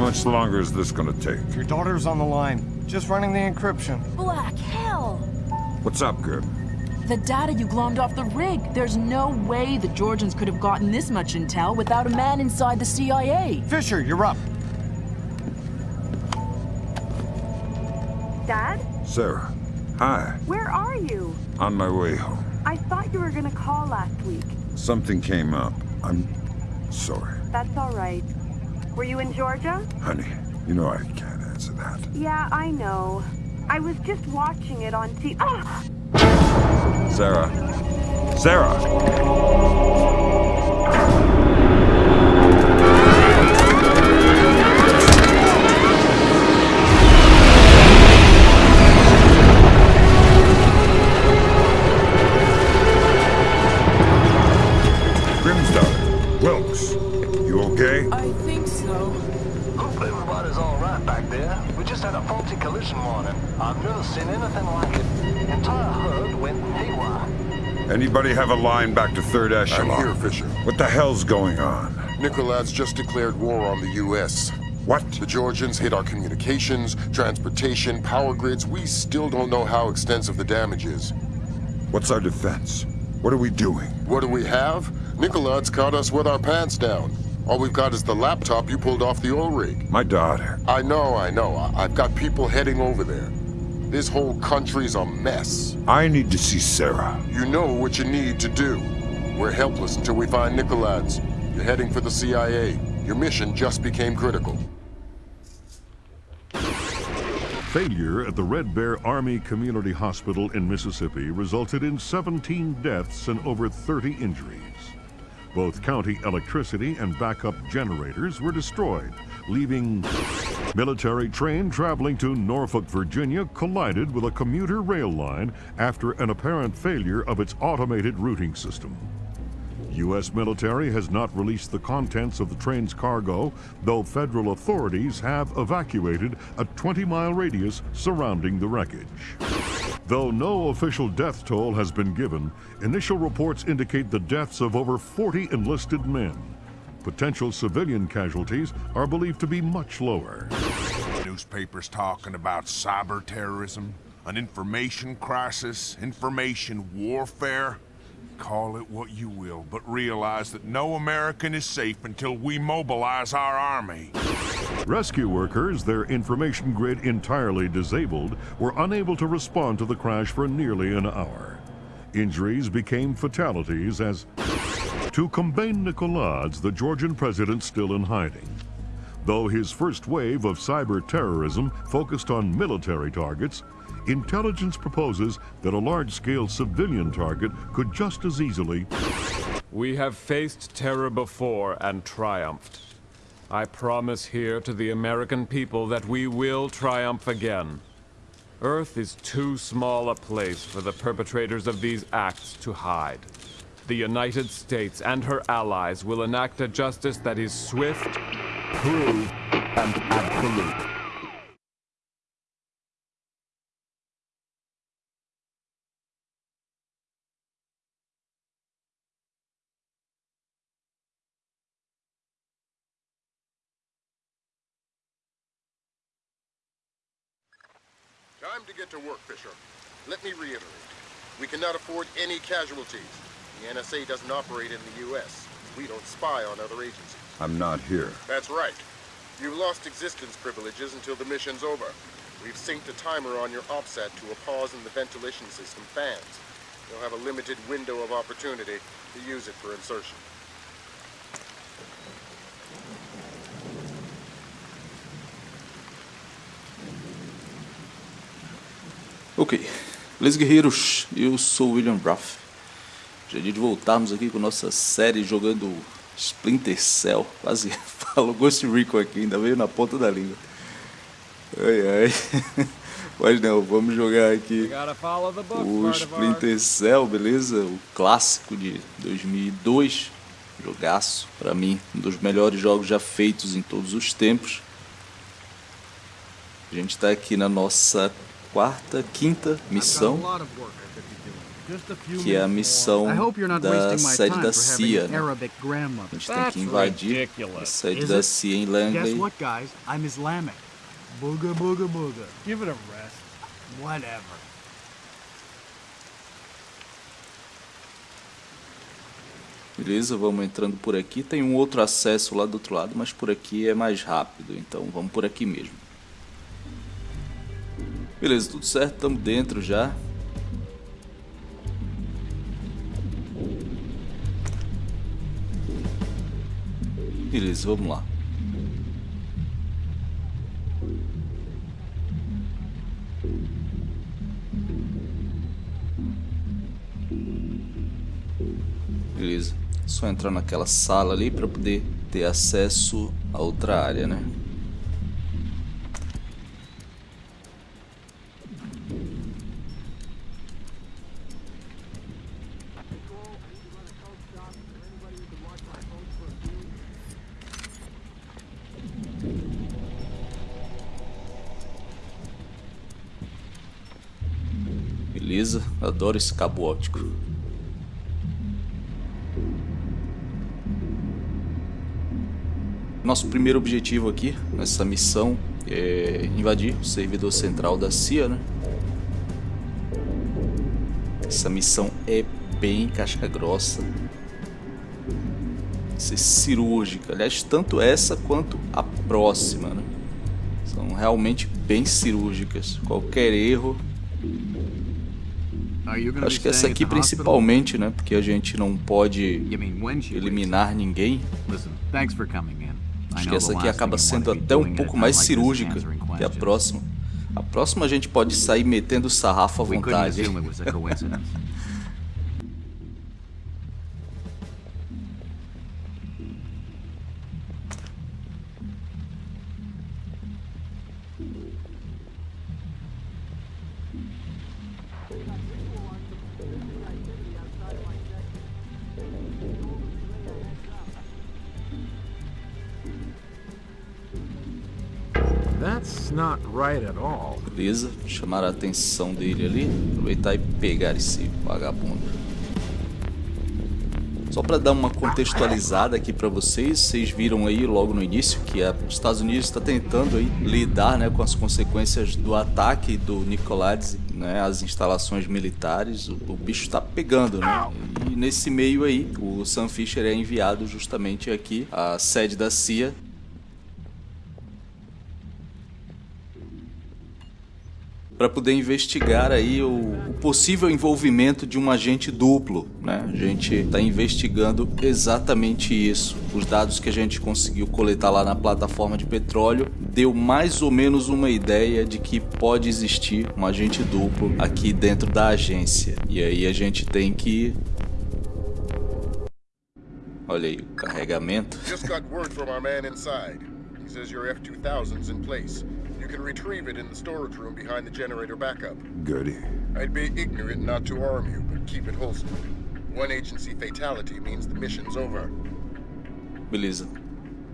much longer is this gonna take? Your daughter's on the line. Just running the encryption. Black hell! What's up, Gerb? The data you glommed off the rig. There's no way the Georgians could have gotten this much intel without a man inside the CIA. Fisher, you're up. Dad? Sarah. Hi. Where are you? On my way home. I thought you were gonna call last week. Something came up. I'm sorry. That's all right. Were you in Georgia? Honey, you know I can't answer that. Yeah, I know. I was just watching it on TV. Ah! Sarah. Sarah! Anybody have a line back to third echelon? I'm here, Fisher. What the hell's going on? Nicolad's just declared war on the U.S. What? The Georgians hit our communications, transportation, power grids. We still don't know how extensive the damage is. What's our defense? What are we doing? What do we have? Nicolad's caught us with our pants down. All we've got is the laptop you pulled off the oil rig. My daughter. I know, I know. I- I've got people heading over there. This whole country's a mess. I need to see Sarah. You know what you need to do. We're helpless until we find Nicolad's. You're heading for the CIA. Your mission just became critical. Failure at the Red Bear Army Community Hospital in Mississippi resulted in 17 deaths and over 30 injuries. Both county electricity and backup generators were destroyed, leaving military train traveling to Norfolk, Virginia collided with a commuter rail line after an apparent failure of its automated routing system. U.S. military has not released the contents of the train's cargo, though federal authorities have evacuated a 20-mile radius surrounding the wreckage. Though no official death toll has been given, initial reports indicate the deaths of over 40 enlisted men. Potential civilian casualties are believed to be much lower. Newspapers talking about cyber terrorism, an information crisis, information warfare. Call it what you will, but realize that no American is safe until we mobilize our army. Rescue workers, their information grid entirely disabled, were unable to respond to the crash for nearly an hour. Injuries became fatalities as, to combain Nicolades, the Georgian president still in hiding. Though his first wave of cyber terrorism focused on military targets, intelligence proposes that a large-scale civilian target could just as easily We have faced terror before and triumphed. I promise here to the American people that we will triumph again. Earth is too small a place for the perpetrators of these acts to hide. The United States and her allies will enact a justice that is swift, proved, and absolute. Time to get to work, Fisher. Let me reiterate. We cannot afford any casualties. The NSA doesn't operate in the U.S. We don't spy on other agencies. I'm not here. That's right. You've lost existence privileges until the mission's over. We've synced a timer on your OPSAT to a pause in the ventilation system fans. You'll have a limited window of opportunity to use it for insertion. Ok, beleza guerreiros, eu sou o William Ruff. Já é dia de voltarmos aqui com nossa série jogando Splinter Cell. Quase falo Ghost Recon aqui, ainda veio na ponta da língua. Ai ai. Mas não, vamos jogar aqui o Splinter Cell, beleza? O clássico de 2002. Jogaço, pra mim, um dos melhores jogos já feitos em todos os tempos. A gente tá aqui na nossa quarta, quinta missão. que é a missão da sede da CIA. Né? A gente tem que invadir a sede da CIA em Langley. Booga, booga, booga. Give it a rest. Whatever. Beleza, vamos entrando por aqui. Tem um outro acesso lá do outro lado, mas por aqui é mais rápido. Então vamos por aqui mesmo. Beleza, tudo certo, estamos dentro já. Beleza, vamos lá. Beleza. Só entrar naquela sala ali para poder ter acesso a outra área, né? Adoro esse cabo óptico. Nosso primeiro objetivo aqui, nessa missão, é invadir o servidor central da CIA, né? Essa missão é bem casca grossa. Ser cirúrgica. Aliás, tanto essa quanto a próxima, né? São realmente bem cirúrgicas. Qualquer erro Acho que essa aqui principalmente, né? Porque a gente não pode eliminar ninguém. Acho que essa aqui acaba sendo até um pouco mais cirúrgica que a próxima. A próxima a gente pode sair metendo sarrafo à vontade. Beleza, chamar a atenção dele ali, aproveitar e pegar esse vagabundo. Só para dar uma contextualizada aqui para vocês, vocês viram aí logo no início que os Estados Unidos está tentando aí lidar né, com as consequências do ataque do Nicolades, né, as instalações militares, o, o bicho está pegando, né? E nesse meio aí, o Sam Fisher é enviado justamente aqui à sede da CIA para poder investigar aí o, o, possível envolvimento de um agente duplo, né? A gente está investigando exatamente isso. Os dados que a gente conseguiu coletar lá na plataforma de petróleo deu mais ou menos uma ideia de que pode existir um agente duplo aqui dentro da agência. E aí a gente tem que Olha aí o carregamento. Just got word from our man inside. He says your F-2000's in place. Can retrieve it in the storage room behind the generator backup. Goody. I'd be ignorant not to arm you, but keep it holstered. One agency fatality means the mission's over. Beleza.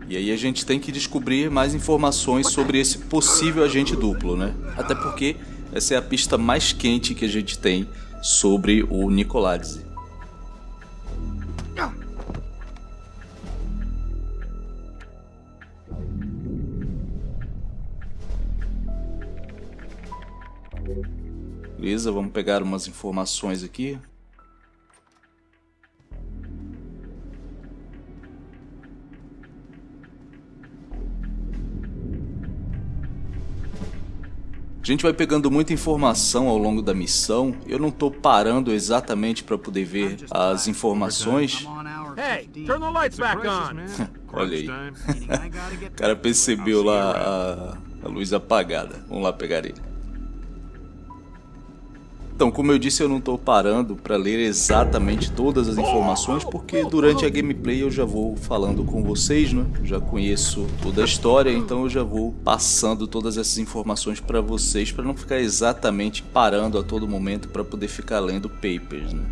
E aí a gente tem que descobrir mais informações sobre esse possível agente duplo, né? Até porque essa é a pista mais quente que a gente tem sobre o Nicolazzi. Beleza, vamos pegar umas informações aqui. A gente vai pegando muita informação ao longo da missão. Eu não estou parando exatamente para poder ver as informações. Olha aí. o cara percebeu lá a, a luz apagada. Vamos lá pegar ele. Então, como eu disse, eu não estou parando para ler exatamente todas as informações, porque durante a gameplay eu já vou falando com vocês, né? Já conheço toda a história, então eu já vou passando todas essas informações para vocês, para não ficar exatamente parando a todo momento para poder ficar lendo papers, né?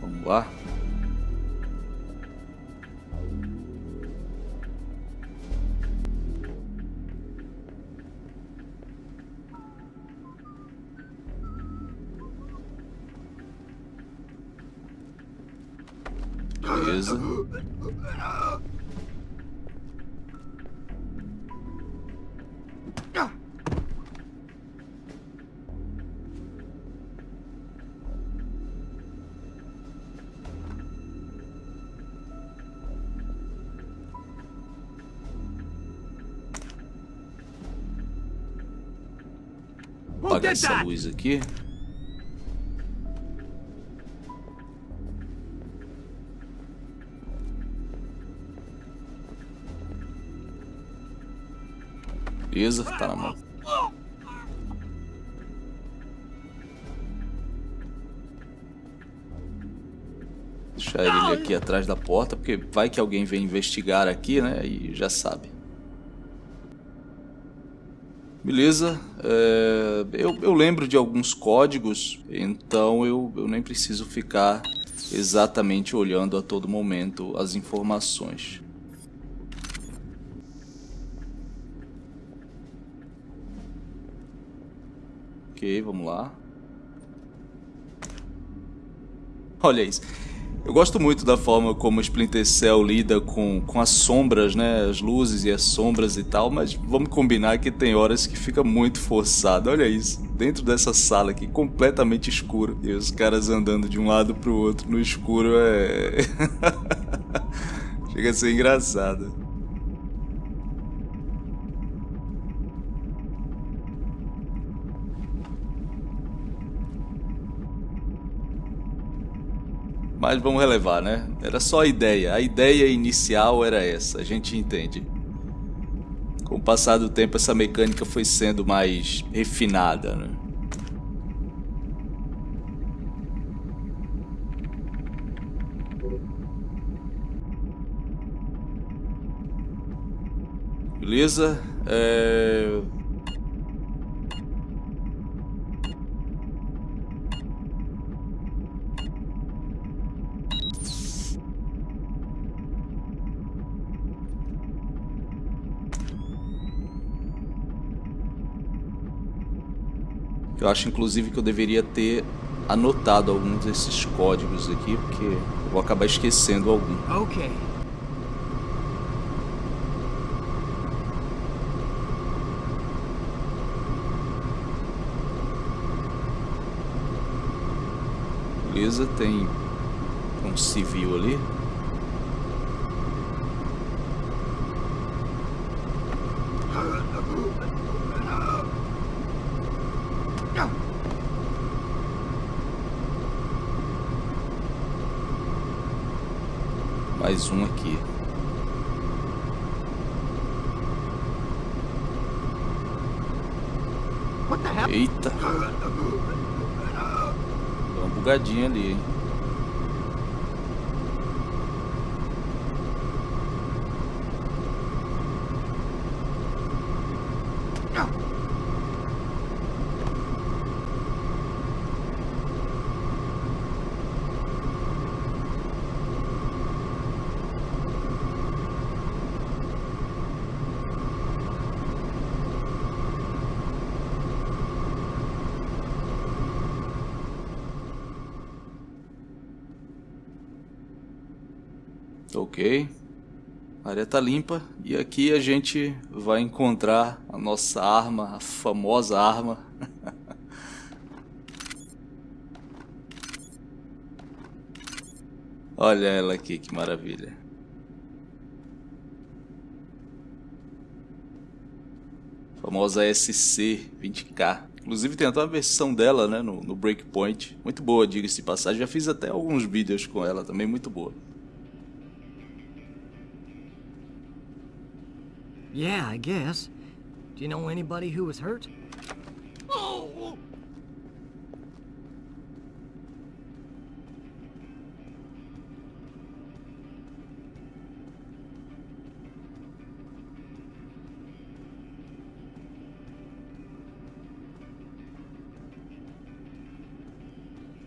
Vamos lá. Beleza. Apagar essa luz aqui. Beleza, tá na mão. Deixar ele aqui atrás da porta, porque vai que alguém vem investigar aqui, né? E já sabe. Beleza, é, eu, eu, lembro de alguns códigos, então eu, eu nem preciso ficar exatamente olhando a todo momento as informações. Ok, vamos lá. Olha isso. Eu gosto muito da forma como Splinter Cell lida com, com as sombras, né? As luzes e as sombras e tal, mas vamos combinar que tem horas que fica muito forçado. Olha isso, dentro dessa sala aqui, completamente escuro, e os caras andando de um lado pro outro no escuro é... Chega a ser engraçado. Mas vamos relevar, né? Era só a ideia. A ideia inicial era essa, a gente entende. Com o passar do tempo, essa mecânica foi sendo mais refinada, né? Beleza? É... Eu acho inclusive que eu deveria ter anotado alguns desses códigos aqui, porque eu vou acabar esquecendo algum. Ok. Beleza, tem um civil ali. Mais um aqui. Eita. Deu uma bugadinha ali, hein? Ok. A área tá limpa e aqui a gente vai encontrar a nossa arma, a famosa arma. Olha ela aqui, que maravilha. famosa SC 20K. Inclusive tem até uma versão dela né, no, no Breakpoint. Muito boa, diga-se de passagem. Já fiz até alguns vídeos com ela também, muito boa. Yeah, I guess. Do you know anybody who was hurt? Oh!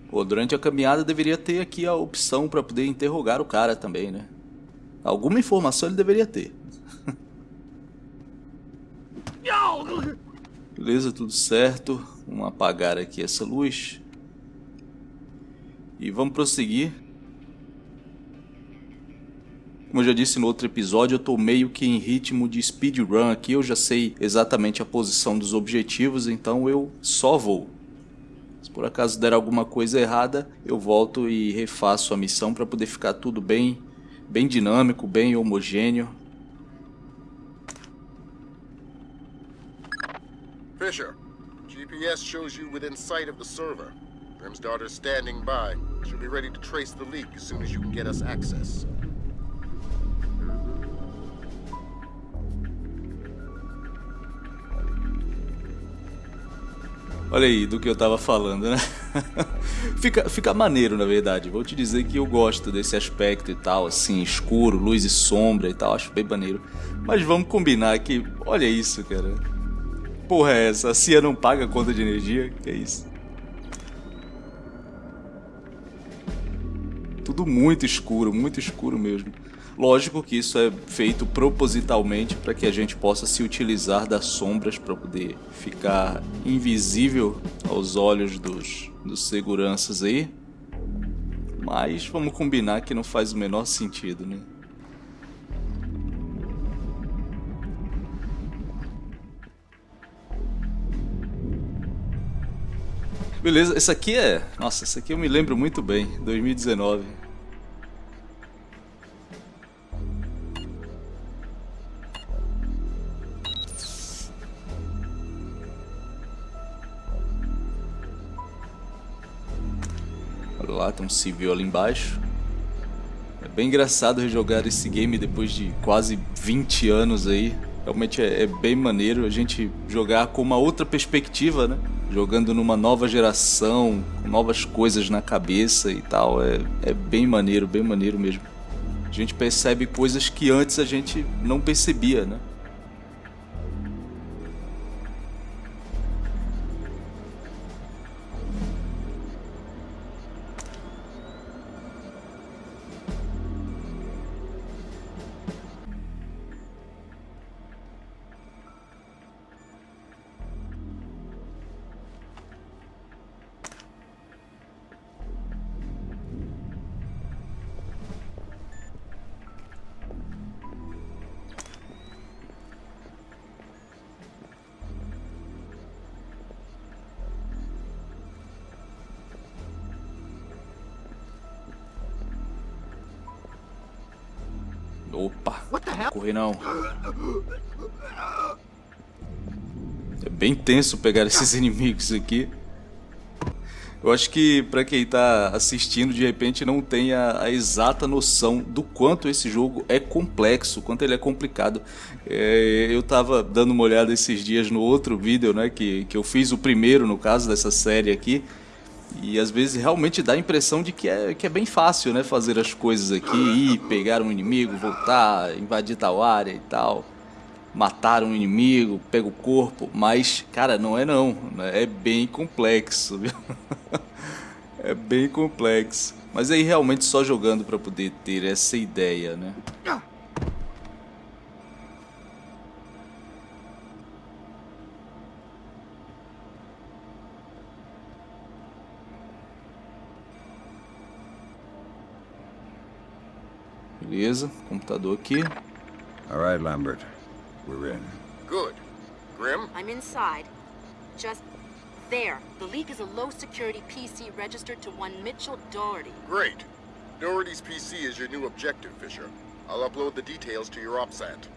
Pô, durante a caminhada deveria ter aqui a opção para poder interrogar o cara também, né? Alguma informação ele deveria ter. Beleza, tudo certo. Vamos apagar aqui essa luz. E vamos prosseguir. Como eu já disse no outro episódio, eu tô meio que em ritmo de speedrun aqui, eu já sei exatamente a posição dos objetivos, então eu só vou. Se por acaso der alguma coisa errada, eu volto e refaço a missão para poder ficar tudo bem, bem dinâmico, bem homogêneo. Fisher, GPS shows you within sight of the server. Grim's daughter's standing by. She'll be ready to trace the leak as soon as you can get us access. Olha aí do que eu tava falando, né? fica, fica maneiro, na verdade. Vou te dizer que eu gosto desse aspecto e tal, assim, escuro, luz e sombra e tal, acho bem maneiro. Mas vamos combinar que, olha isso, cara. Porra é essa? A CIA não paga conta de energia? Que é isso? Tudo muito escuro, muito escuro mesmo. Lógico que isso é feito propositalmente para que a gente possa se utilizar das sombras para poder ficar invisível aos olhos dos, dos seguranças aí. Mas vamos combinar que não faz o menor sentido, né? Beleza, esse aqui é... Nossa, esse aqui eu me lembro muito bem, 2019. Olha lá, tem um civil ali embaixo. É bem engraçado rejogar esse game depois de quase 20 anos aí. Realmente é, é, bem maneiro a gente jogar com uma outra perspectiva, né? Jogando numa nova geração, com novas coisas na cabeça e tal. É, é bem maneiro, bem maneiro mesmo. A gente percebe coisas que antes a gente não percebia, né? Opa, correr não. É bem tenso pegar esses inimigos aqui. Eu acho que para quem tá assistindo, de repente não tem a, a, exata noção do quanto esse jogo é complexo, quanto ele é complicado. É, eu tava dando uma olhada esses dias no outro vídeo, né, que, que eu fiz o primeiro, no caso dessa série aqui, e às vezes realmente dá a impressão de que é, que é bem fácil, né? Fazer as coisas aqui, ir, pegar um inimigo, voltar, invadir tal área e tal. Matar um inimigo, pega o corpo. Mas, cara, não é não. Né? É bem complexo, viu? é bem complexo. Mas aí realmente só jogando para poder ter essa ideia, né? Beleza, computador aqui. All right, Lambert. We're in. Good. Grim? I'm inside. Just there. The leak is a low security PC registered to one Mitchell Doherty. Great. Doherty's PC is your new objective, Fisher. I'll upload the details to your OPSAT.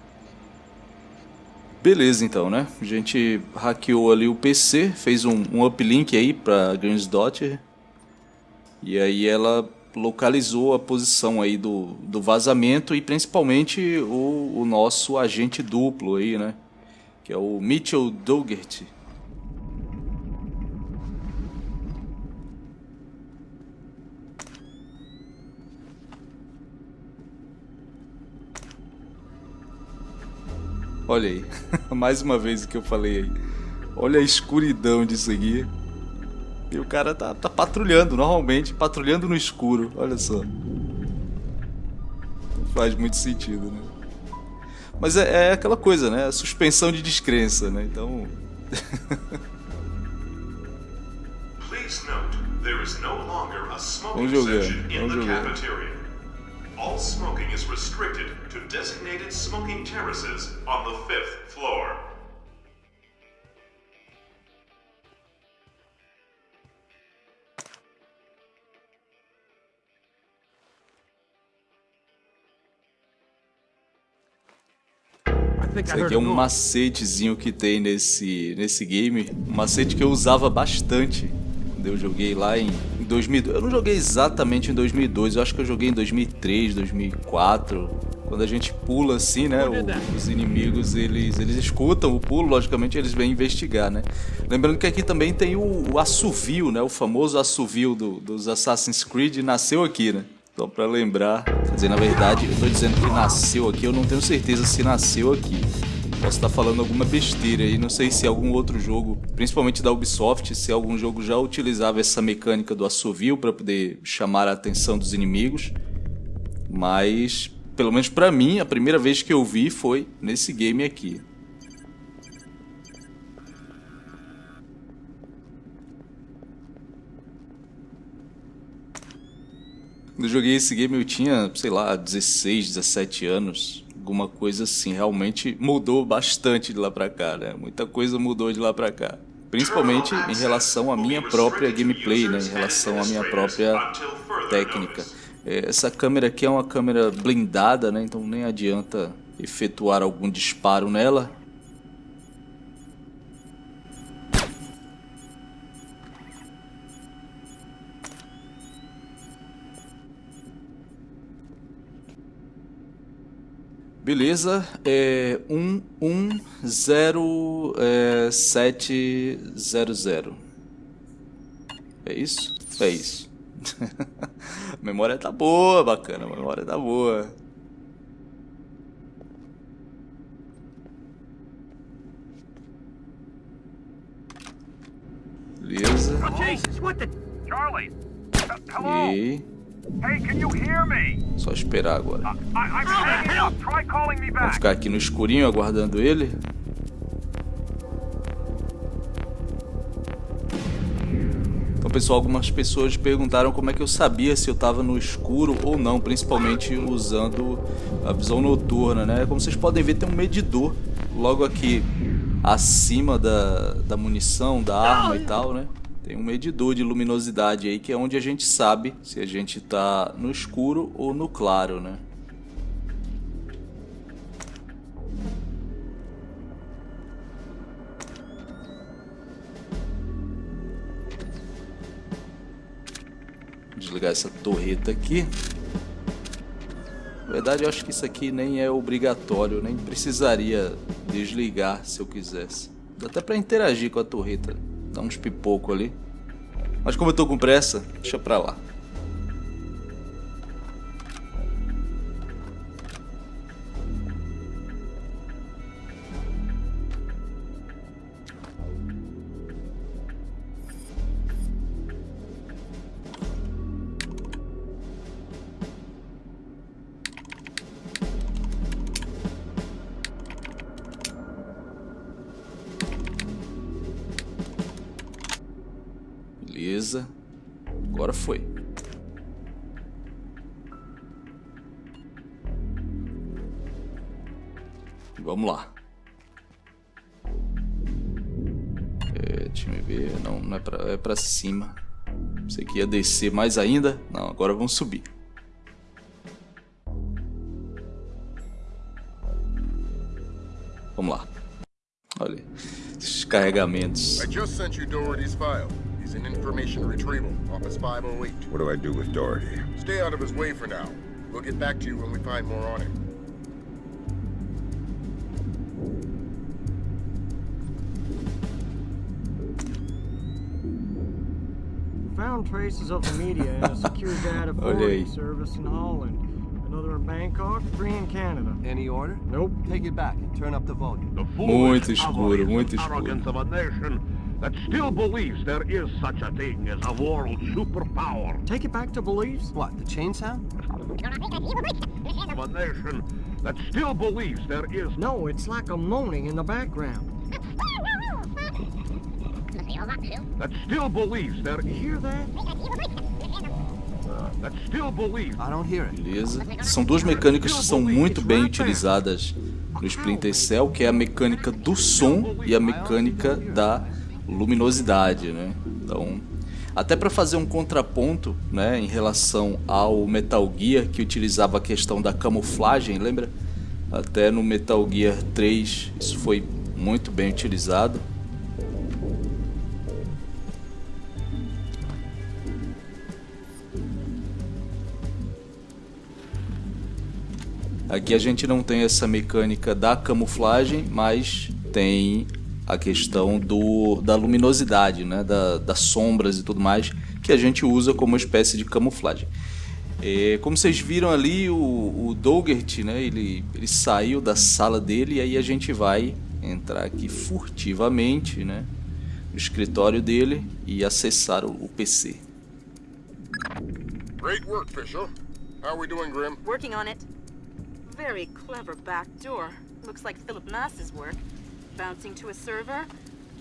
Beleza, então, né? A gente hackeou ali o PC, fez um, um uplink aí pra Grim's Daughter. E aí ela localizou a posição aí do, do vazamento e principalmente o, o nosso agente duplo aí, né? Que é o Mitchell Dougherty. Olha aí, mais uma vez o que eu falei aí. Olha a escuridão disso aqui. E o cara tá, tá patrulhando normalmente, patrulhando no escuro, olha só. Não faz muito sentido, né? Mas é, é aquela coisa, né? A suspensão de descrença, né? Então. vamos jogar, vamos jogar. all smoking is restricted to designated smoking terraces on the fifth floor. Isso aqui é um macetezinho que tem nesse, nesse game. Um macete que eu usava bastante quando eu joguei lá em, em 2002. Eu não joguei exatamente em 2002, eu acho que eu joguei em 2003, 2004. Quando a gente pula assim, né, o, os inimigos, eles, eles escutam o pulo, logicamente eles vêm investigar, né. Lembrando que aqui também tem o, o assovio, né, o famoso assovio do, dos Assassin's Creed, nasceu aqui, né. Só pra lembrar. Quer dizer, na verdade, eu tô dizendo que nasceu aqui, eu não tenho certeza se nasceu aqui. Posso estar falando alguma besteira aí, não sei se algum outro jogo, principalmente da Ubisoft, se algum jogo já utilizava essa mecânica do assovio para poder chamar a atenção dos inimigos. Mas, pelo menos para mim, a primeira vez que eu vi foi nesse game aqui. Eu joguei esse game eu tinha, sei lá, 16, 17 anos. Alguma coisa assim. Realmente mudou bastante de lá pra cá, né? Muita coisa mudou de lá pra cá. Principalmente em relação à minha própria gameplay, né? Em relação à minha própria técnica. É, essa câmera aqui é uma câmera blindada, né? Então nem adianta efetuar algum disparo nela. Beleza, é 1107700. É isso? É isso. a memória tá boa, bacana, a memória tá boa. Beleza. E Hey, can you hear me? só esperar agora. Vamos back. ficar aqui no escurinho aguardando ele. Então, pessoal, algumas pessoas perguntaram como é que eu sabia se eu estava no escuro ou não, principalmente usando a visão noturna, né? Como vocês podem ver, tem um medidor logo aqui acima da, da munição, da arma e tal, né? Tem um medidor de luminosidade aí que é onde a gente sabe se a gente tá no escuro ou no claro, né? Desligar essa torreta aqui. Na verdade, eu acho que isso aqui nem é obrigatório, nem precisaria desligar se eu quisesse. Dá até pra interagir com a torreta, dar uns pipoco ali. Mas como eu tô com pressa, deixa pra lá. Que ia descer mais ainda? Não, agora vamos subir. Vamos lá. Olha, esses carregamentos. I just sent you Doherty's file. He's in information retrieval, Office 508. What do I do with Doherty? Stay out of his way for now. We'll get back to you when we find more on him. Found traces of the media in a secure data oh, forwarding aí. service in Holland. Another in Bangkok, three in Canada. Any order? Nope. Take it back and turn up the volume. Muito escuro, muito escuro. arrogance of a nation that still believes there is such a thing as a world superpower. Take it back to beliefs? What, the chain sound? Of a nation that still believes there is No, it's like a moaning in the background. That still believes You hear that? that still believes... I don't hear it. Beleza. São duas mecânicas que são muito bem utilizadas no Splinter Cell, que é a mecânica do som e a mecânica da luminosidade, né? Então, até para fazer um contraponto, né, em relação ao Metal Gear que utilizava a questão da camuflagem, lembra? Até no Metal Gear 3 isso foi muito bem utilizado. Aqui a gente não tem essa mecânica da camuflagem, mas tem a questão do, da luminosidade, né? Da, das sombras e tudo mais, que a gente usa como uma espécie de camuflagem. É, como vocês viram ali, o, o Dougert, né? ele, ele saiu da sala dele e aí a gente vai entrar aqui furtivamente né? no escritório dele e acessar o, o PC. Great work, Fisher. How are we doing, Grim? Working on it. Very clever backdoor. Looks like Philip Mass's work. Bouncing to a server.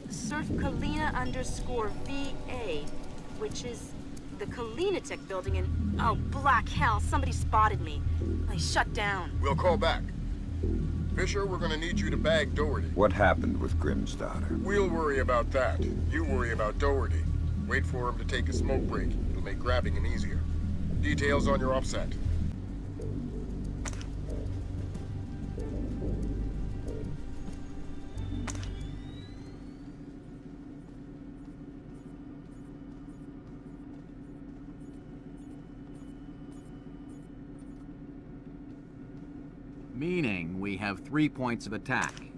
Surf Kalina underscore VA, which is the Kalinatech building in... Oh, black hell, somebody spotted me. They shut down. We'll call back. Fisher, we're gonna need you to bag Doherty. What happened with Grimm's daughter? We'll worry about that. You worry about Doherty. Wait for him to take a smoke break. It'll make grabbing him easier. Details on your offset.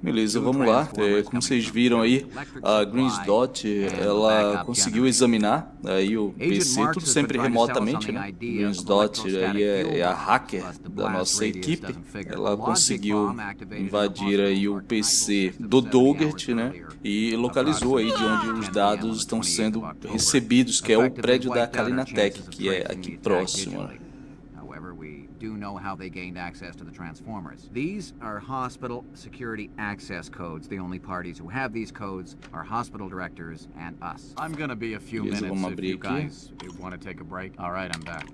Beleza, vamos lá. É, como vocês viram aí, a Greens Dot, ela conseguiu examinar aí o PC, tudo sempre remotamente, né? Greens Dot aí é, é a hacker da nossa equipe. Ela conseguiu invadir aí o PC do Dougert, né? E localizou aí de onde os dados estão sendo recebidos, que é o prédio da Kalinatech, que é aqui próximo. Né? Do know how they gained access to the Transformers. These are hospital security access codes. The only parties who have these codes are hospital directors and us. I'm gonna be a few Beleza, minutes if you guys want to take a break. All right, I'm back.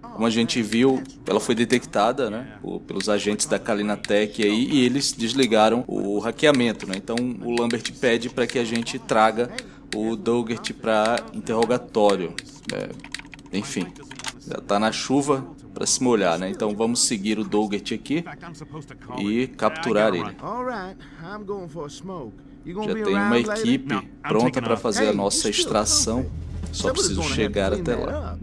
Como a gente viu, ela foi detectada né, pelos agentes da Kalinatech aí, e eles desligaram o hackeamento. Né? Então o Lambert pede para que a gente traga o Dougert para interrogatório. É, enfim, já tá na chuva para se molhar, né? Então vamos seguir o Dougert aqui e capturar ele. All right, I'm going for a smoke. You gonna Já tem uma equipe pronta para fazer a nossa extração. Só preciso chegar até lá.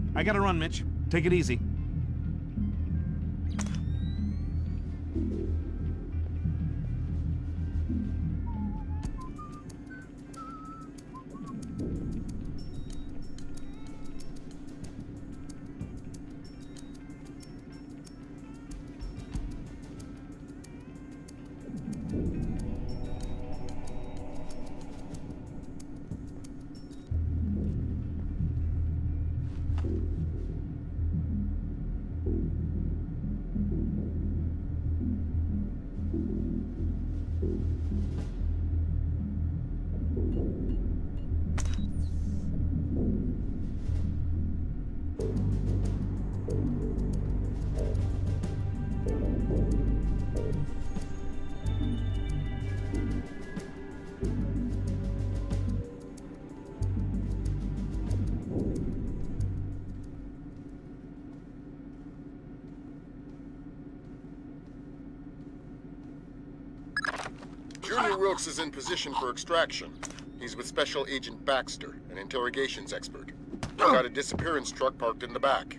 Wilkes is in position for extraction. He's with Special Agent Baxter, an interrogations expert. We've got a disappearance truck parked in the back.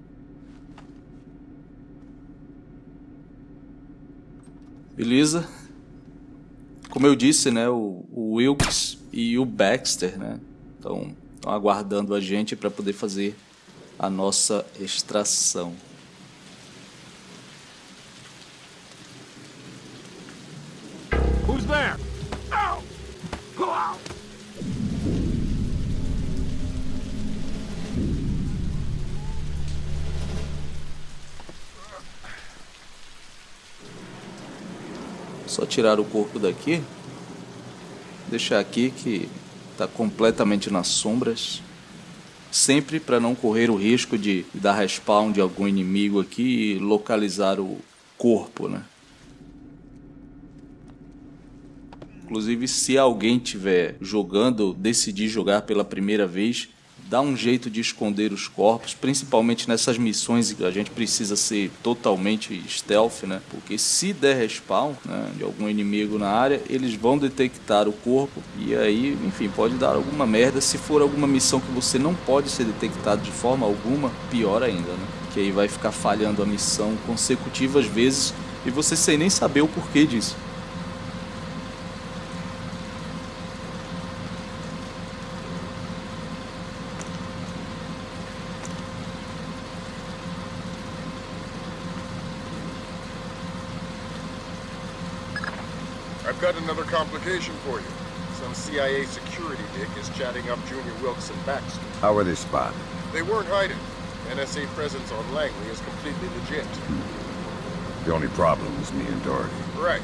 Beleza? Como eu disse, né, o, o Wilkes e o Baxter, né, estão aguardando a gente para poder fazer a nossa extração. Who's there? Ow! Pull out! Só tirar o corpo daqui. Deixar aqui que está completamente nas sombras. sempre para não correr o risco de dar respawn de algum inimigo aqui e localizar o corpo, né? Inclusive, se alguém tiver jogando decidir jogar pela primeira vez, dá um jeito de esconder os corpos, principalmente nessas missões que a gente precisa ser totalmente stealth, né? Porque se der respawn né, de algum inimigo na área, eles vão detectar o corpo e aí, enfim, pode dar alguma merda. Se for alguma missão que você não pode ser detectado de forma alguma, pior ainda, né? Que aí vai ficar falhando a missão consecutivas vezes e você sem nem saber o porquê disso. I've got another complication for you. Some CIA security dick is chatting up Junior Wilkes and Baxter. How were they spotted? They weren't hiding. NSA presence on Langley is completely legit. The only problem is me and Doherty. Right.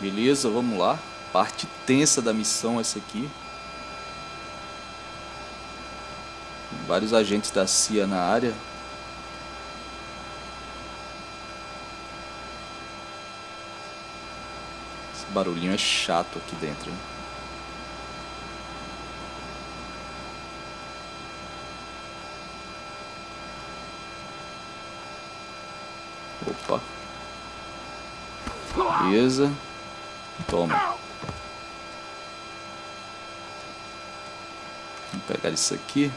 Beleza, vamos lá. Parte tensa da missão essa aqui. Vários agentes da CIA na área. Barulhinho é chato aqui dentro. Hein? Opa. Beleza. Toma. Vamos pegar isso aqui.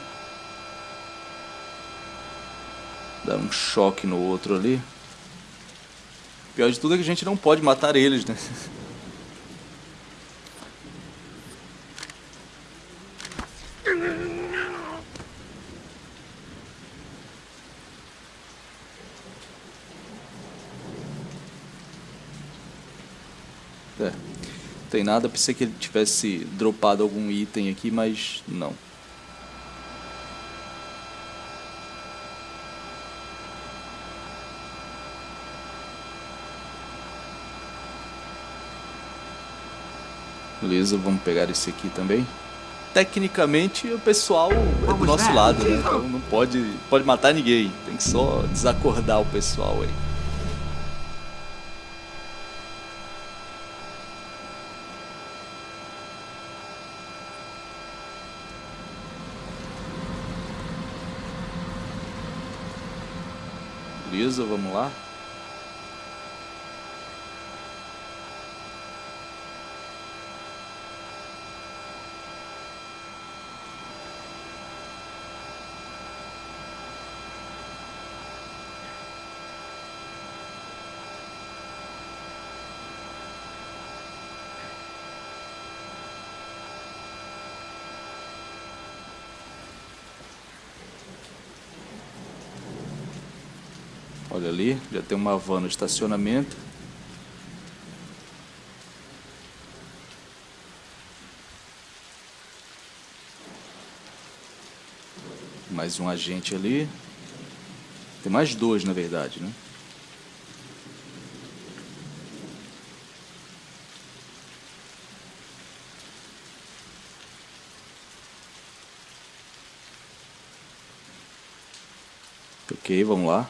Dar um choque no outro ali. Pior de tudo é que a gente não pode matar eles, né? tem nada, pensei que ele tivesse dropado algum item aqui, mas não. Beleza, vamos pegar esse aqui também. Tecnicamente, o pessoal é do nosso lado, né? Então não pode, pode matar ninguém. Tem que só desacordar o pessoal aí. Beleza, vamos lá. Ali, já tem uma van no estacionamento. Mais um agente ali. Tem mais dois, na verdade, né? Ok, vamos lá.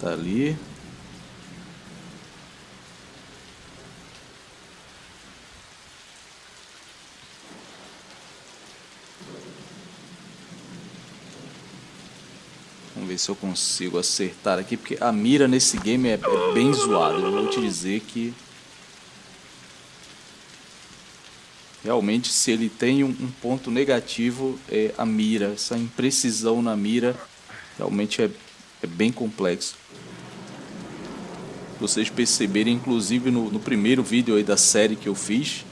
Tá ali. Ver se eu consigo acertar aqui, porque a mira nesse game é, é bem zoada. Eu vou te dizer que... Realmente, se ele tem um, um ponto negativo, é a mira. Essa imprecisão na mira realmente é, é bem complexo vocês perceberem, inclusive no, no, primeiro vídeo aí da série que eu fiz,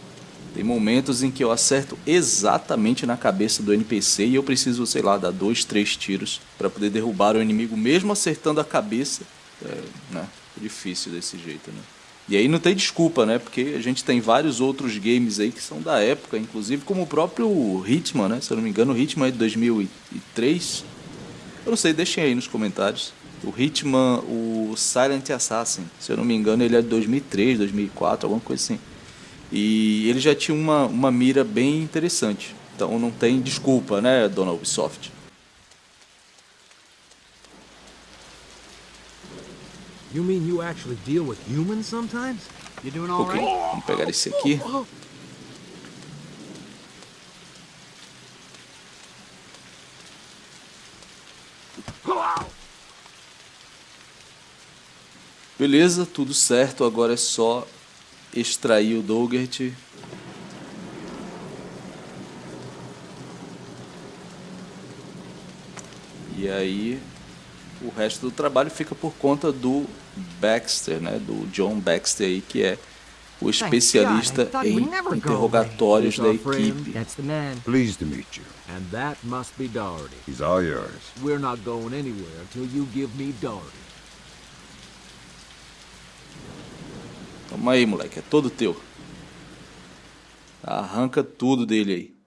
tem momentos em que eu acerto exatamente na cabeça do NPC e eu preciso, sei lá, dar dois, três tiros para poder derrubar o inimigo, mesmo acertando a cabeça. É, né? é difícil desse jeito, né? E aí não tem desculpa, né? Porque a gente tem vários outros games aí que são da época, inclusive como o próprio Hitman, né? Se eu não me engano, o Hitman é de 2003. Eu não sei, deixem aí nos comentários. O Hitman, o Silent Assassin, se eu não me engano, ele é de 2003, 2004, alguma coisa assim. E ele já tinha uma, uma mira bem interessante. Então não tem desculpa, né, dona Ubisoft? You mean you actually deal with humans sometimes? You doing Ok, vamos pegar esse aqui. Beleza, tudo certo. Agora é só extrair o Dougert. E aí o resto do trabalho fica por conta do Baxter, né? Do John Baxter aí, que é o especialista em interrogatórios da equipe. Pleased to meet you. And that must be Doherty. He's all yours. We're not going anywhere until you give me Doherty. Toma aí, moleque, é todo teu. Arranca tudo dele aí.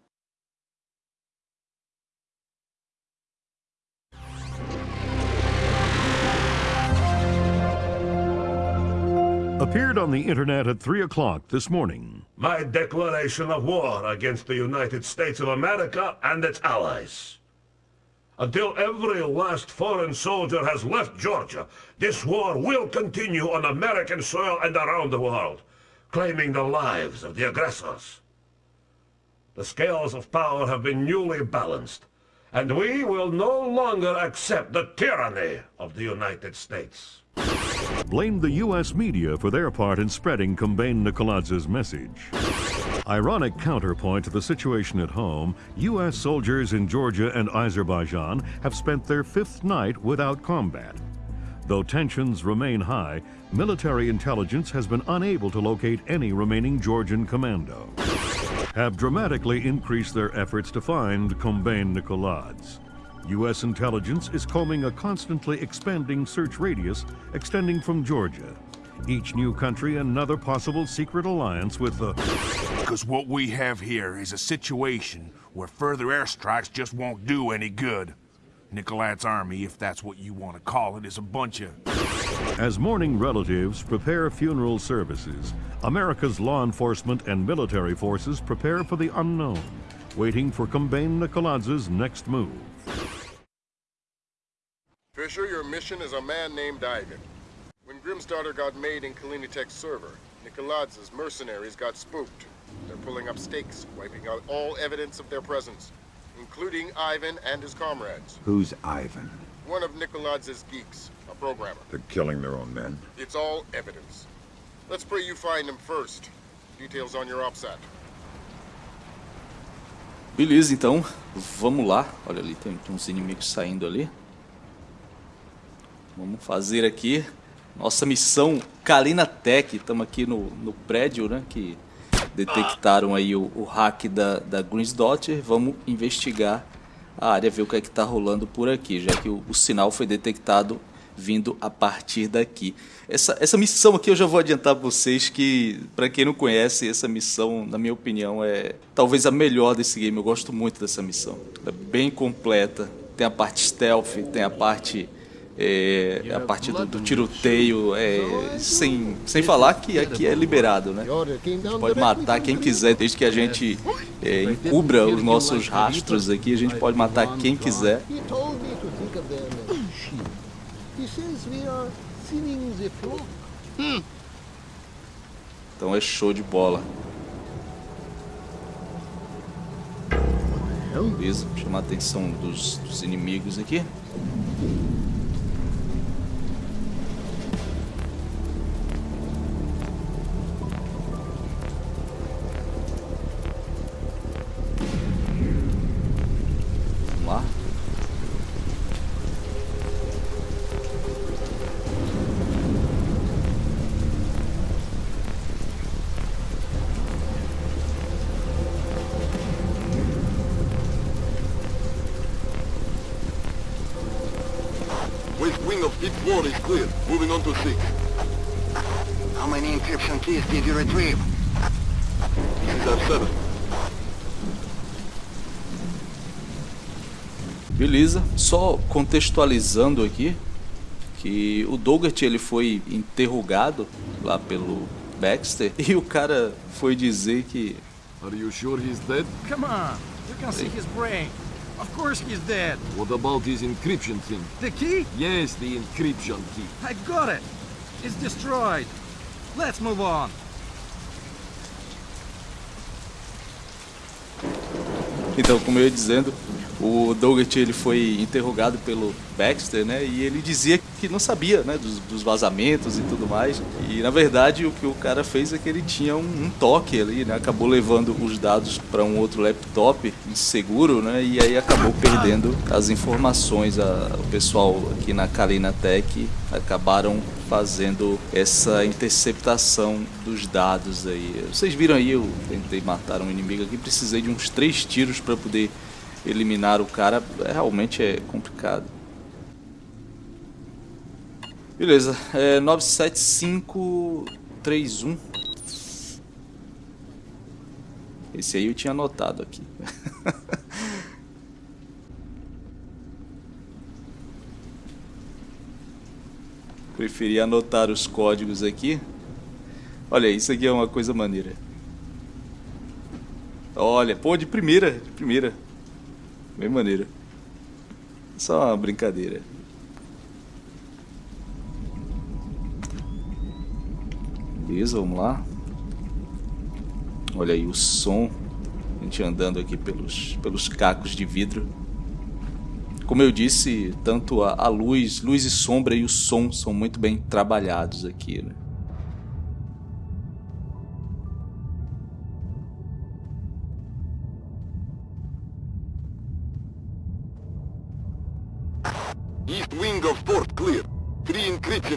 Appeared on the internet at 3 o'clock this morning. My declaration of war against the United States of America and its allies. Until every last foreign soldier has left Georgia, this war will continue on American soil and around the world, claiming the lives of the aggressors. The scales of power have been newly balanced, and we will no longer accept the tyranny of the United States. Blame the U.S. media for their part in spreading Combane Nicoladz's message. Ironic counterpoint to the situation at home, U.S. soldiers in Georgia and Azerbaijan have spent their fifth night without combat. Though tensions remain high, military intelligence has been unable to locate any remaining Georgian commando. Have dramatically increased their efforts to find Combane Nicoladze. U.S. intelligence is combing a constantly expanding search radius extending from Georgia. Each new country another possible secret alliance with the... Because what we have here is a situation where further airstrikes just won't do any good. Nicolad's army, if that's what you want to call it, is a bunch of... As mourning relatives prepare funeral services, America's law enforcement and military forces prepare for the unknown, waiting for Combane Nicoladze's next move. Fisher, your mission is a man named Ivan. When Grimm's daughter got made in Kalinitek's server, Nikoladz's mercenaries got spooked. They're pulling up stakes, wiping out all evidence of their presence, including Ivan and his comrades. Who's Ivan? One of Nikoladz's geeks, a programmer. They're killing their own men. It's all evidence. Let's pray you find him first. Details on your OPSAT. Beleza, então, vamos lá. Olha ali, tem, tem uns inimigos saindo ali. Vamos fazer aqui nossa missão Kalina Tech. Estamos aqui no, no prédio, né? Que detectaram aí o, o hack da, da Greensdot. Vamos investigar a área, ver o que é que está rolando por aqui, já que o, o sinal foi detectado vindo a partir daqui. Essa, essa missão aqui eu já vou adiantar para vocês que, para quem não conhece, essa missão, na minha opinião, é talvez a melhor desse game. Eu gosto muito dessa missão. É bem completa. Tem a parte stealth, tem a parte é, a parte do, do tiroteio, é, sem, sem falar que aqui é liberado, né? Pode matar quem quiser, desde que a gente é, encubra os nossos rastros aqui, a gente pode matar quem quiser. Então é show de bola. Beleza, chamar a atenção dos, dos inimigos aqui. Contextualizando aqui que o Dougherty ele foi interrogado lá pelo Baxter e o cara foi dizer que Are you sure he's dead? Come on, you can see his brain. Of course he's dead. What about his encryption thing? The key? Yes, the encryption key. I got it. It's destroyed. Let's move on. Então, como eu ia dizendo, o Dougherty ele foi interrogado pelo Baxter, né? E ele dizia que não sabia, né? Dos, dos vazamentos e tudo mais. E na verdade o que o cara fez é que ele tinha um, um toque ali, né? Acabou levando os dados para um outro laptop inseguro, né? E aí acabou perdendo as informações. A, o pessoal aqui na Kalina Tech acabaram fazendo essa interceptação dos dados aí. Vocês viram aí, eu tentei matar um inimigo aqui, precisei de uns três tiros para poder eliminar o cara. Realmente é complicado. Beleza, é 97531. Esse aí eu tinha anotado aqui. Preferi anotar os códigos aqui. Olha, isso aqui é uma coisa maneira. Olha, pô, de primeira, de primeira. Bem maneira. Só uma brincadeira. Beleza, vamos lá. Olha aí o som. A gente andando aqui pelos, pelos cacos de vidro. Como eu disse, tanto a, a luz, luz e sombra e o som são muito bem trabalhados aqui, né?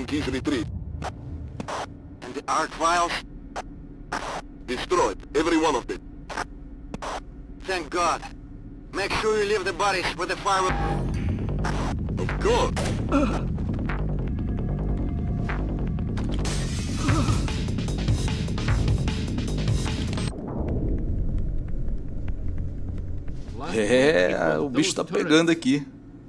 Keys retrieved. And the art files? Destroyed. Every one of them. Thank God. Make sure you leave the bodies with the fire. Of course. É, o bicho tá pegando aqui.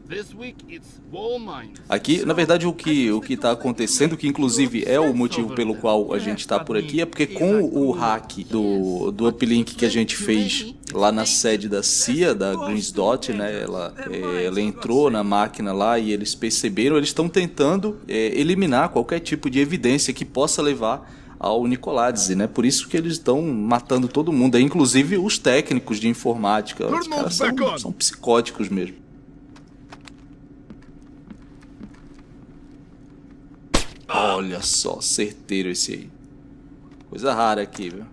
This week it's wall mines. Aqui, na verdade, o que o que está acontecendo, que inclusive é o motivo pelo qual a gente está por aqui, é porque com o hack do, do uplink que a gente fez lá na sede da CIA, da Greens Dot, né, ela, é, ela entrou na máquina lá e eles perceberam, eles estão tentando é, eliminar qualquer tipo de evidência que possa levar ao Nicoládze, né? Por isso que eles estão matando todo mundo, inclusive os técnicos de informática. Os caras são, são psicóticos mesmo. Olha só, certeiro esse aí. Coisa rara aqui, viu?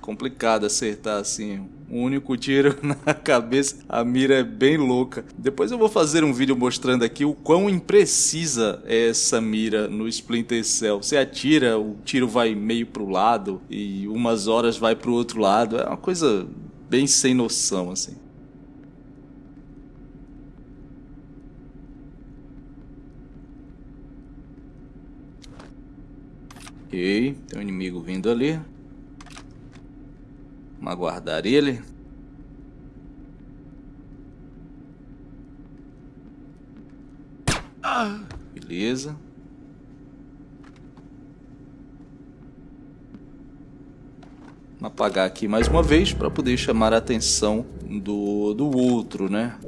Complicado acertar assim. Um único tiro na cabeça. A mira é bem louca. Depois eu vou fazer um vídeo mostrando aqui o quão imprecisa é essa mira no Splinter Cell. Você atira, o tiro vai meio pro lado e umas horas vai pro outro lado. É uma coisa bem sem noção, assim. Ok, tem um inimigo vindo ali. Vamos aguardar ele. Beleza. Vamos apagar aqui mais uma vez para poder chamar a atenção do, do outro, né?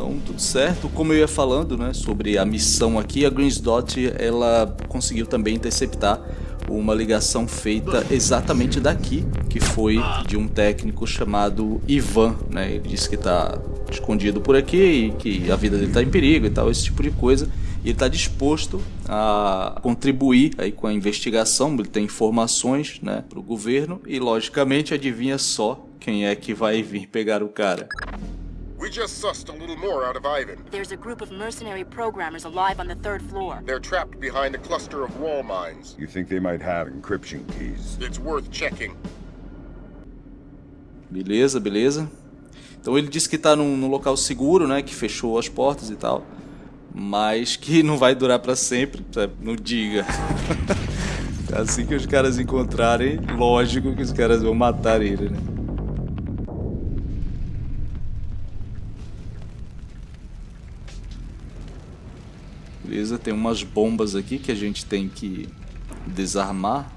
Então, tudo certo. Como eu ia falando, né, sobre a missão aqui, a Greens Dot, ela conseguiu também interceptar uma ligação feita exatamente daqui, que foi de um técnico chamado Ivan, né? Ele disse que está escondido por aqui e que a vida dele está em perigo e tal, esse tipo de coisa. E ele está disposto a contribuir aí com a investigação, ele tem informações né, para o governo e, logicamente, adivinha só quem é que vai vir pegar o cara. We just sussed a little more out of Ivan. There's a group of mercenary programmers alive on the third floor. They're trapped behind a cluster of wall mines. You think they might have encryption keys? It's worth checking. Beleza, beleza. Então ele disse que está num, num, local seguro, né? Que fechou as portas e tal. Mas que não vai durar para sempre. Sabe? Não diga. assim que os caras encontrarem, lógico que os caras vão matar ele, né? Beleza, tem umas bombas aqui que a gente tem que desarmar.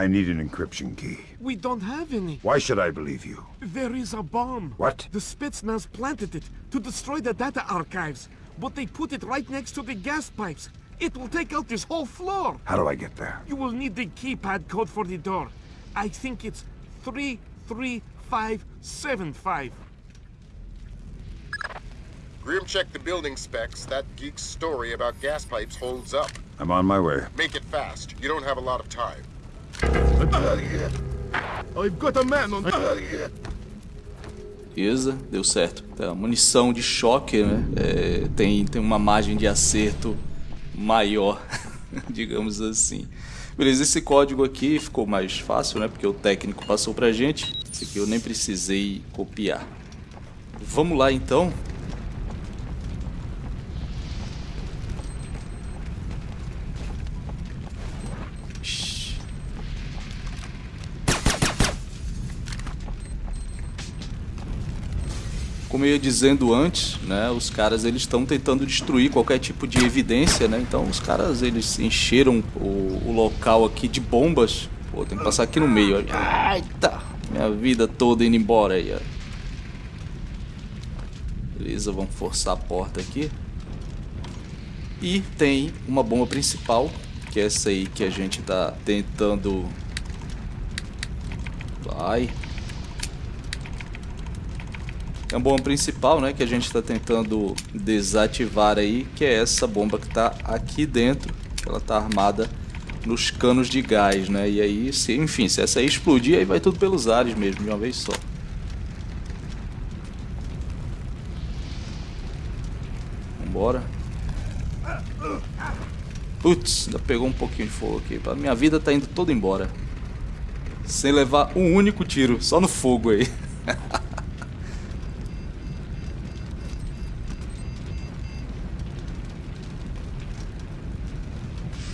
I need an encryption key. We don't have any. Why should I believe you? There is a bomb. What? The Spetsnaz planted it to destroy the data archives, but they put it right next to the gas pipes. It will take out this whole floor. How do I get there? You will need the keypad code for the door. I think it's 33575. Grim checked the building specs. That geek's story about gas pipes holds up. I'm on my way. Make it fast. You don't have a lot of time. I've got a man on. Beleza, deu certo. Tá, munição de choque, né? É, tem, tem uma margem de acerto maior, digamos assim. Beleza, esse código aqui ficou mais fácil, né? Porque o técnico passou pra gente. Esse aqui eu nem precisei copiar. Vamos lá então. Como eu ia dizendo antes, né, os caras eles estão tentando destruir qualquer tipo de evidência, né? Então os caras eles encheram o, o local aqui de bombas. Pô, tem que passar aqui no meio. Ó. Eita, minha vida toda indo embora aí, ó. Beleza, vamos forçar a porta aqui. E tem uma bomba principal, que é essa aí que a gente tá tentando... Vai. É uma bomba principal, né, que a gente está tentando desativar aí, que é essa bomba que está aqui dentro. Ela está armada nos canos de gás, né? E aí, se, enfim, se essa aí explodir, aí vai tudo pelos ares mesmo, de uma vez só. Vambora. Putz, ainda pegou um pouquinho de fogo aqui. Minha vida tá indo toda embora. Sem levar um único tiro, só no fogo aí.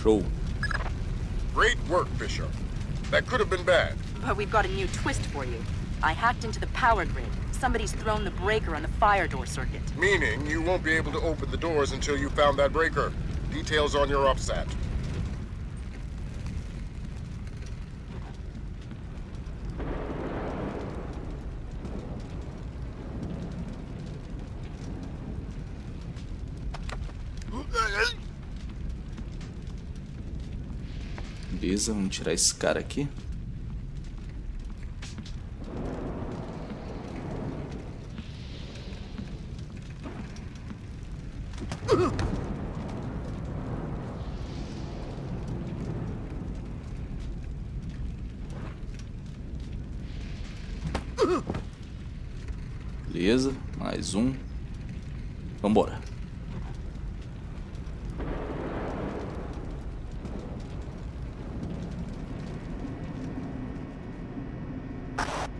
Show. Great work, Bishop. That could have been bad. But we've got a new twist for you. I hacked into the power grid. Somebody's thrown the breaker on the fire door circuit. Meaning you won't be able to open the doors until you found that breaker. Details on your OPSAT. Beleza, vamos tirar esse cara aqui. Beleza, mais um. Vambora.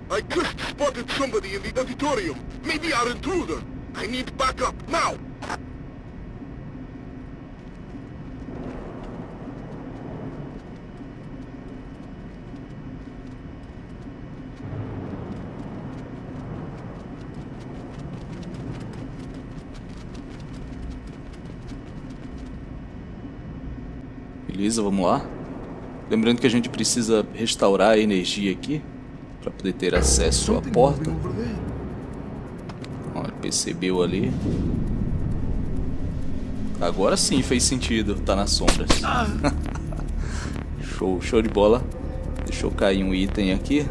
I just spotted somebody in the auditorium. Maybe our intruder. I need backup, now! Beleza, vamos lá. Lembrando que a gente precisa restaurar a energia aqui para poder ter acesso à porta. Ó, percebeu ali. Agora sim fez sentido, tá nas sombras. show, show de bola. Deixa eu cair um item aqui.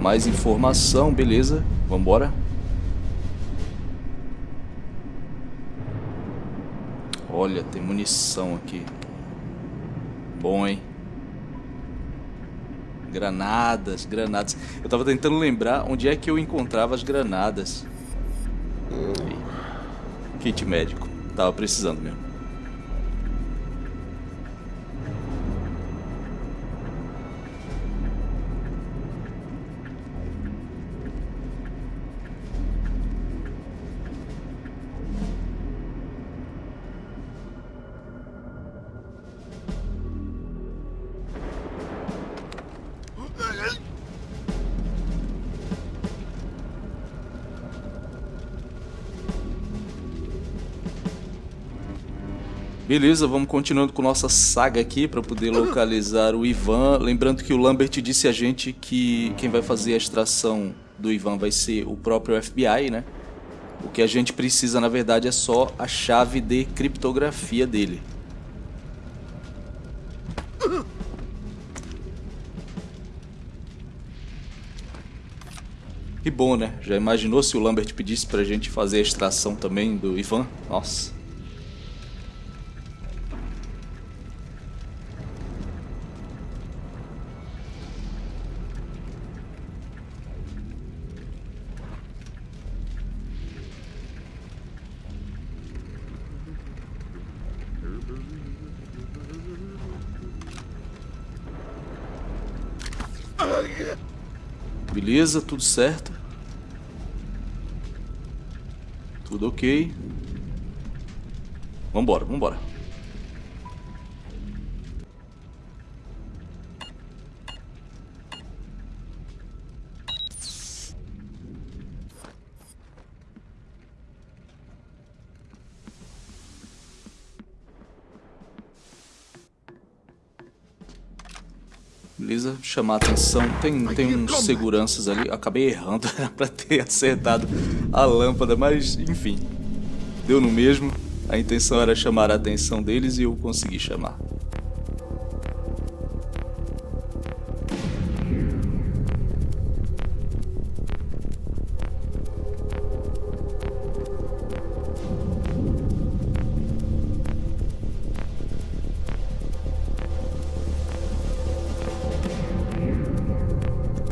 Mais informação, beleza. Vambora. Olha, tem munição aqui. Bom, hein? Granadas, granadas. Eu tava tentando lembrar onde é que eu encontrava as granadas. Aí. Kit médico. Tava precisando mesmo. Beleza, vamos continuando com nossa saga aqui para poder localizar o Ivan. Lembrando que o Lambert disse a gente que quem vai fazer a extração do Ivan vai ser o próprio FBI, né? O que a gente precisa, na verdade, é só a chave de criptografia dele. Que bom, né? Já imaginou se o Lambert pedisse pra gente fazer a extração também do Ivan? Nossa. Beleza, tudo certo. Tudo ok. Vambora, vambora. Beleza, chamar a atenção. Tem, tem uns seguranças ali. Acabei errando, era pra ter acertado a lâmpada, mas enfim. Deu no mesmo. A intenção era chamar a atenção deles e eu consegui chamar.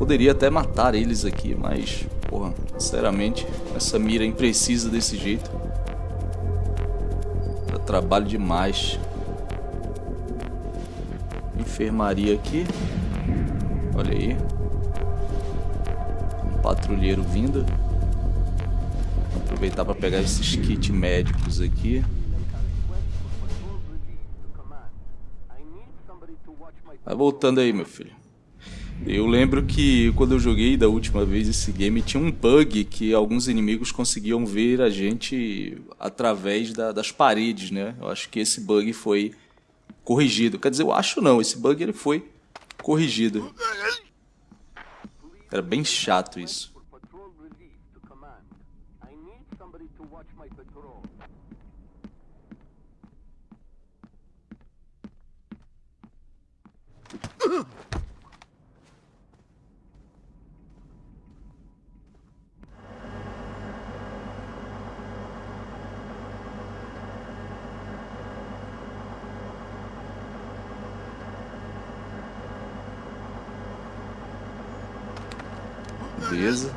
Poderia até matar eles aqui, mas, porra, sinceramente, essa mira imprecisa desse jeito. Dá trabalho demais. Enfermaria aqui. Olha aí. Um patrulheiro vindo. Vou aproveitar para pegar esses kits médicos aqui. Vai voltando aí, meu filho. Eu lembro que quando eu joguei da última vez esse game tinha um bug que alguns inimigos conseguiam ver a gente através da, das paredes, né? Eu acho que esse bug foi corrigido. Quer dizer, eu acho não, esse bug ele foi corrigido. Era bem chato isso. Beleza.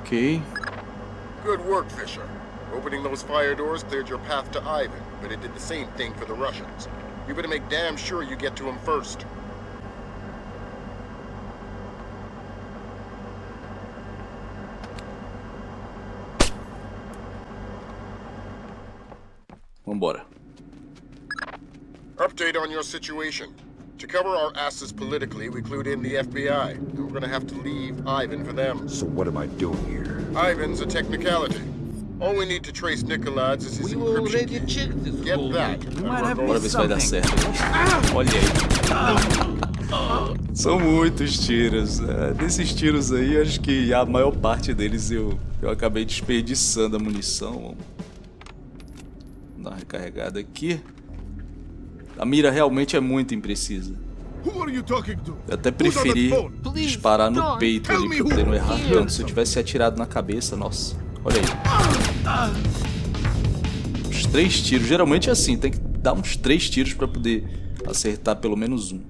Ok. Good work, Fisher. Opening those fire doors cleared your path to Ivan, but it did the same thing for the Russians. You better make damn sure you get to him first. Vambora. Update on your situation. To cover our asses politically, we clued in the FBI. And we're gonna have to leave Ivan for them. So what am I doing here? Ivan's a technicality. All we need to trace Nikolai's is his We encryption key. this Get that. Bora ver se vai dar certo. Olha aí. São muitos tiros. É, desses tiros aí, acho que a maior parte deles eu, eu acabei desperdiçando a munição. Recarregada aqui. A mira realmente é muito imprecisa. Who are you talking to? Eu até preferi disparar no peito ali pra poder não errar tanto. Se eu tivesse atirado na cabeça, nossa. Olha aí. Uns três tiros. Geralmente é assim, tem que dar uns três tiros pra poder acertar pelo menos um.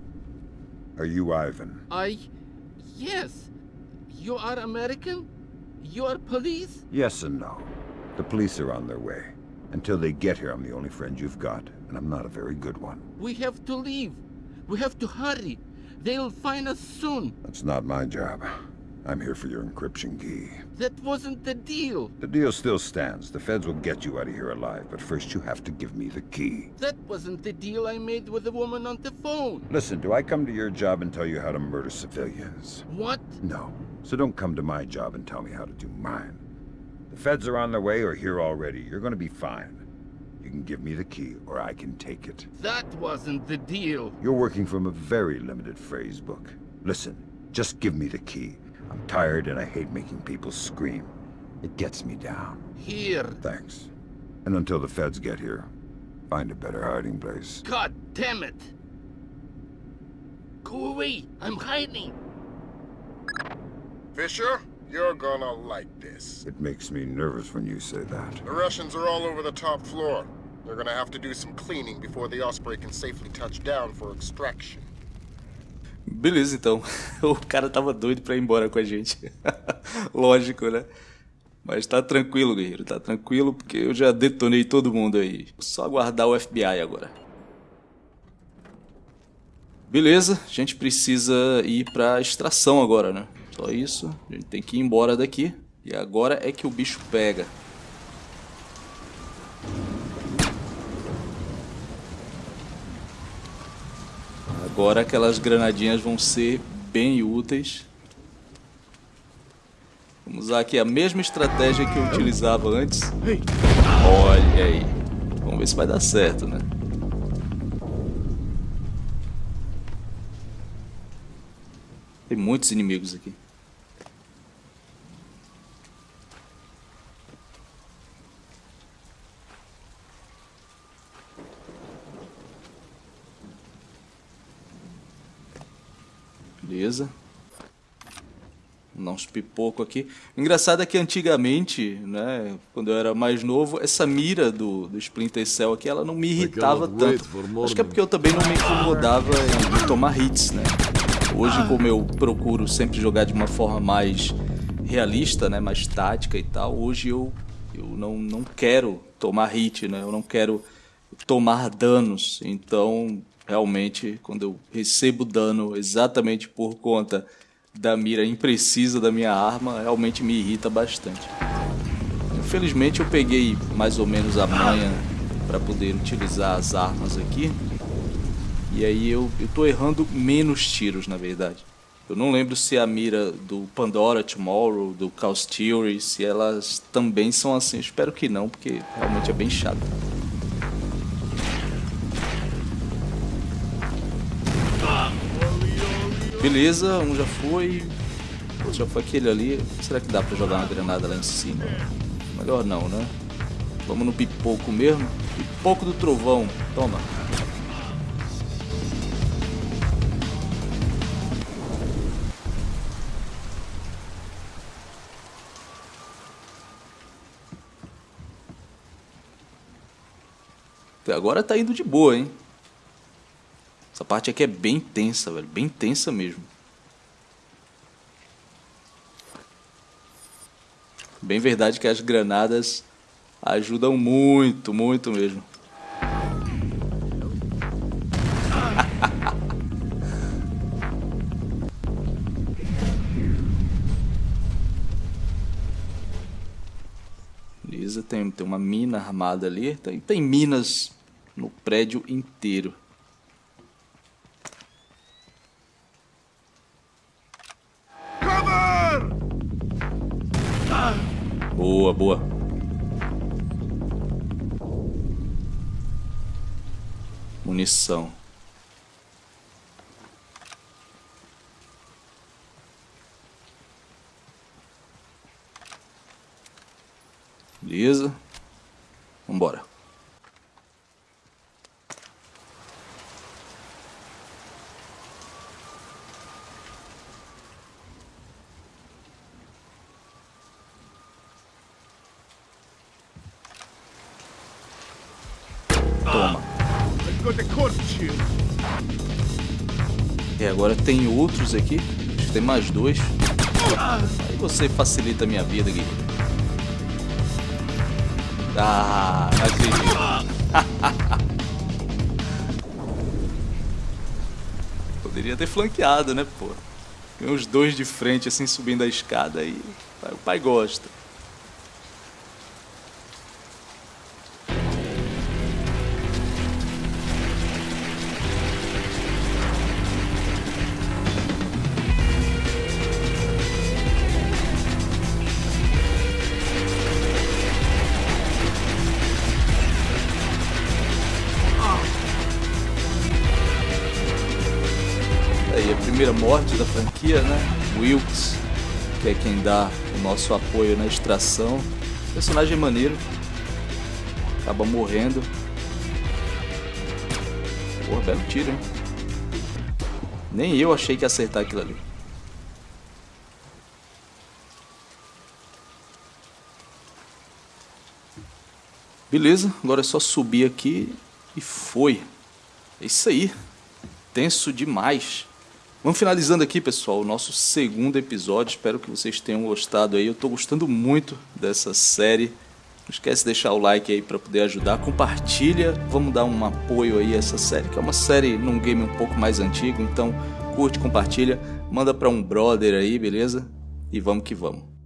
Are you Ivan? I... Yes. You are American? You are police? Yes and no. The police are on their way. Until they get here, I'm the only friend you've got, and I'm not a very good one. We have to leave. We have to hurry. They'll find us soon. That's not my job. I'm here for your encryption key. That wasn't the deal. The deal still stands. The feds will get you out of here alive, but first you have to give me the key. That wasn't the deal I made with the woman on the phone. Listen, do I come to your job and tell you how to murder civilians? What? No. So don't come to my job and tell me how to do mine. The feds are on their way or here already. You're gonna be fine. You can give me the key, or I can take it. That wasn't the deal. You're working from a very limited phrase book. Listen, just give me the key. I'm tired and I hate making people scream. It gets me down. Here. Thanks. And until the feds get here, find a better hiding place. God damn it. Go away. I'm hiding. Fisher, you're gonna like this. It makes me nervous when you say that. The Russians are all over the top floor. They're gonna have to do some cleaning before the Osprey can safely touch down for extraction. Beleza, então. O cara tava doido pra ir embora com a gente. Lógico, né? Mas tá tranquilo, guerreiro. Tá tranquilo porque eu já detonei todo mundo aí. Só aguardar o FBI agora. Beleza, a gente precisa ir pra extração agora, né? Só isso. A gente tem que ir embora daqui. E agora é que o bicho pega. Agora aquelas granadinhas vão ser bem úteis. Vamos usar aqui a mesma estratégia que eu utilizava antes. Olha aí. Vamos ver se vai dar certo, né? Tem muitos inimigos aqui. Beleza. Dar uns pipoco aqui. O engraçado é que antigamente, né, quando eu era mais novo, essa mira do, do Splinter Cell aqui, ela não me irritava tanto. Acho que é porque eu também não me incomodava em, em tomar hits, né? Hoje, como eu procuro sempre jogar de uma forma mais realista, né, mais tática e tal, hoje eu, eu não, não quero tomar hit, né? Eu não quero tomar danos. Então, realmente, quando eu recebo dano exatamente por conta da mira imprecisa da minha arma, realmente me irrita bastante. Infelizmente eu peguei mais ou menos a manha para poder utilizar as armas aqui. E aí eu, tô errando menos tiros, na verdade. Eu não lembro se a mira do Pandora Tomorrow, do Chaos Theory, se elas também são assim. Espero que não, porque realmente é bem chato. Beleza, um já foi. Já foi aquele ali. Será que dá pra jogar uma granada lá em cima? Melhor não, né? Vamos no pipoco mesmo. Pipoco do trovão. Toma. Agora tá indo de boa, hein? Essa parte aqui é bem tensa, velho. Bem tensa mesmo. Bem verdade que as granadas ajudam muito, muito mesmo. Beleza, tem, tem uma mina armada ali. Tem, tem minas no prédio inteiro. Boa, boa. Munição. Beleza. Vambora. Toma. E agora tem outros aqui. Acho que tem mais dois. Aí você facilita a minha vida, Gui. Ah, acredito. Poderia ter flanqueado, né, pô? Vem os dois de frente, assim, subindo a escada e o pai gosta. Que é quem dá o nosso apoio na extração. Personagem maneiro. Acaba morrendo. Porra, belo tiro, hein? Nem eu achei que ia acertar aquilo ali. Beleza, agora é só subir aqui e foi. É isso aí. Tenso demais. Vamos finalizando aqui, pessoal, o nosso segundo episódio. Espero que vocês tenham gostado aí. Eu estou gostando muito dessa série. Não esquece de deixar o like aí para poder ajudar. Compartilha, vamos dar um apoio aí a essa série, que é uma série num game um pouco mais antigo. Então, curte, compartilha, manda para um brother aí, beleza? E vamos que vamos.